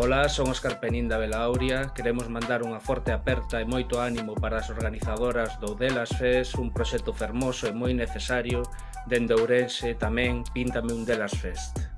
Ola, son Óscar Penín da Belauria. Queremos mandar unha forte aperta e moito ánimo para as organizadoras do Delas Fest, un proxecto fermoso e moi necesario. Dende Ourense tamén, píntame un Delas Fest.